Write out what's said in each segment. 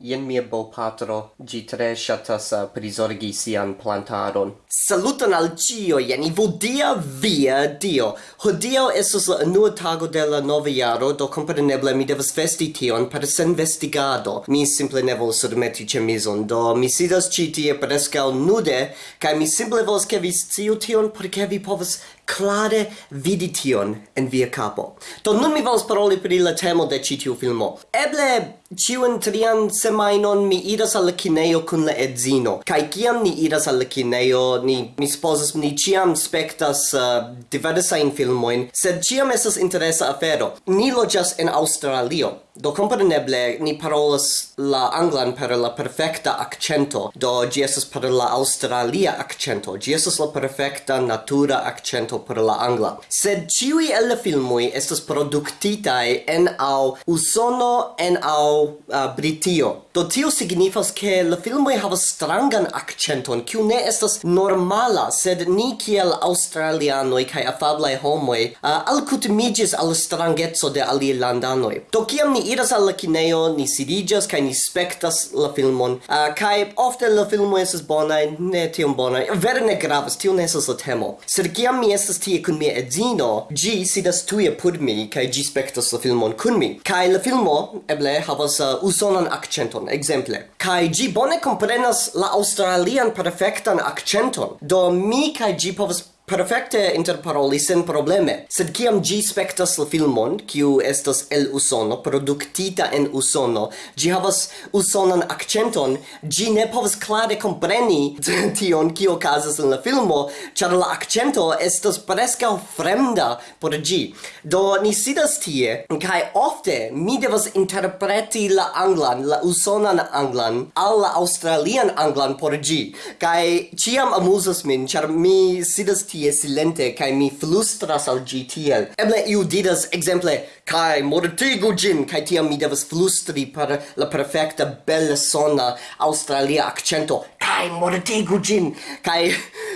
Jen mia bo patro, gi tre shatas uh, prizorgi sian plantaron. Saluton al cio, jen i vodia via dio. Hodio esos la unua tago de la nova jaro, do compreneble mi devas vesti tion per sen vestigado. Mi simple ne volas surmeti cemizon, do mi sidas ci tie nude, kai mi simple vols ke vi sciu tion, perché vi povas clare vidi tion en via capo. Do nun mi volas paroli pri la temo de ĉi tiu filmo. Eble ciun trian semainon mi iras al la kineo kun la edzino. Kai kiam ni iras al la kineo, ni mi supozas ni ciam spektas uh, diversajn filmojn, sed ciam estas interesa afero. Ni loĝas en Aŭstralio. Do kompreneble ni parolas la anglan per la perfekta accento. Do ĝi estas per la aŭstralia accento. Ĝi estas la perfekta natura accento esperanto por la angla. Sed ciui el la filmoj estas productitai en au Usono en au uh, Britio. Do tio signifas ke la filmoj havas strangan accenton, kiu ne estas normala, sed ni kiel australianoi kai afablai homoi uh, alcutimigis al strangeco de alie landanoi. Do kiam ni iras al la kineo, ni sidigas, kai ni spektas la filmon, uh, kai ofte la filmo estas bonai, ne tiom bonai, Vere ne gravas, tio ne estas la temo. Sed kiam mi estas estas tie kun mia edzino, gi sidas tuje apud mi kaj gi spektas la filmon kun mi. Kaj la filmo eble havas uh, usonan akcenton, ekzemple. Kaj gi bone komprenas la australian perfektan akcenton. Do mi kaj gi povas perfecte interparoli sen probleme. Sed kiam gi spectas la filmon, kiu estas el Usono, produktita en Usono, gi havas usonan accenton, gi ne povas klare compreni tion kio okazas en la filmo, ĉar la accento estas preskaŭ fremda por gi. Do ni sidas tie, kaj ofte mi devas interpreti la anglan, la usonan anglan, al la australian anglan por gi. Kaj ĉiam amuzas min, ĉar mi sidas tie tie silente kai mi flustras al gi tiel. Eble iu didas ekzemple kai mortigu gin! Kai tiam mi devas flustri per la perfekta bella sona australia accento kai mortegu gin kai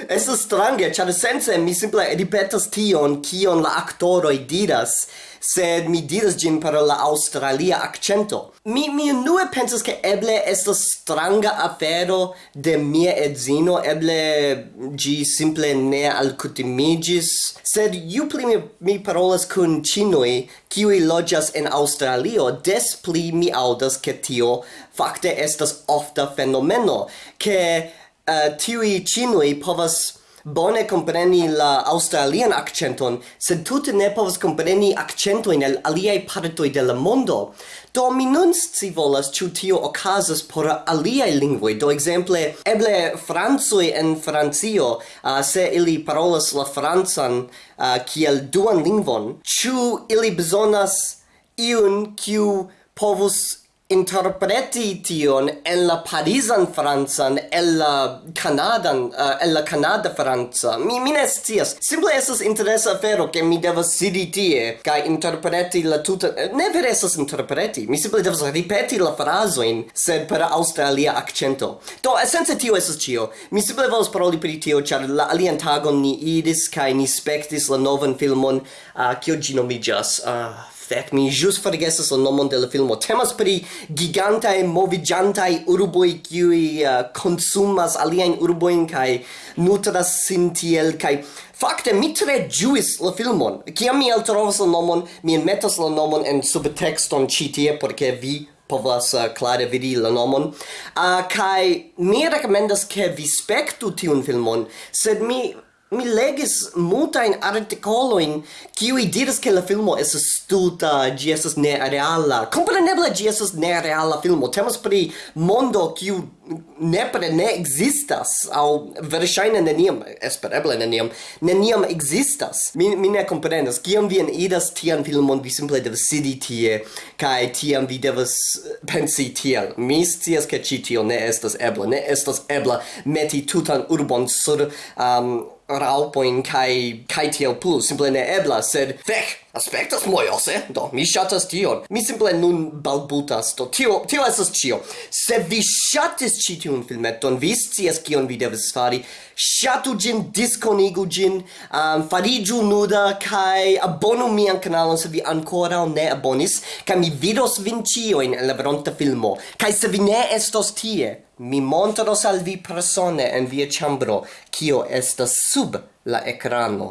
es ist strange char sense mi simple ripetas tion kion la aktoroj diras sed mi diras gin per la australia accento. Mi, mi nue pensas che eble estas stranga afero de mia edzino, eble gi simple ne alcutimigis, sed ju pli mi, mi parolas kun cinoi, kiui logias en Australio, des pli mi audas che tio facte estas ofta fenomeno, che Eh, uh, tiui cinui povas bone compreni la australian accenton, sed tute ne povas compreni accentoin el aliai partoi de la mondo. Do mi nun si volas ciu tio ocasas por aliai lingvoi, do exemple, eble Franzoi en Francio, uh, se ili parolas la Franzan uh, eh, kiel duan lingvon, ciu ili besonas iun kiu povus interpreti tion en la parisan francan en la Canadan, uh, en la Canada franca mi mi ne scias simple esas interesa afero ke mi devas sidi tie kaj interpreti la tuta eh, ne vere esas interpreti mi simple devas ripeti la frazojn sed per Australia accento. do esence tio esas cio. mi simple volas paroli pri tio ĉar la alian tagon ni iris kaj ni spektis la novan filmon uh, kio ĝi nomiĝas uh, Fek, mi jus forgesas la nomon de la filmo. Temas pri gigantae movigiantae urboi kiui uh, consumas aliaen urboin kai nutras sin tiel kai Fakte mi tre ĝuis la filmon. Kiam mi eltrovas la nomon, mi enmetas la nomon en subtekston ĉi tie por ke vi povas uh, klare vidi la nomon. Uh, kaj mi rekomendas ke vi spektu tiun filmon, sed mi mi legis multa in articolo in qui diras che la filmo es stulta, gi ne reala Compreneble gi ne reala filmo. Temas pri mondo qui ne pre ne existas, au verŝajne neniam, espereble neniam, neniam existas. Mi, mi ne komprenas Kiam vi idas tian filmon, vi simple devas sidi tie, kai tiam vi devas eh, pensi tiel. Mi scias ke ĉi tio ne estas ebla, ne estas ebla meti tutan urbon sur... Um, raupoin kai kai tiel plus simple ne eblas sed fek aspectas mojose, do mi shatas tion. Mi simple nun balbutas, do tio, tio esas cio. Se vi shatis ci tiun filmeton, vi scias kion vi devas fari. shatu gin, disconigu gin, um, farigiu nuda kai abonu mian kanalon se vi ancora ne abonis, kai mi vidos vin cioin en la veronta filmo. kai se vi ne estos tie, mi montros al vi persone en via chambro, kio estas sub la ekrano.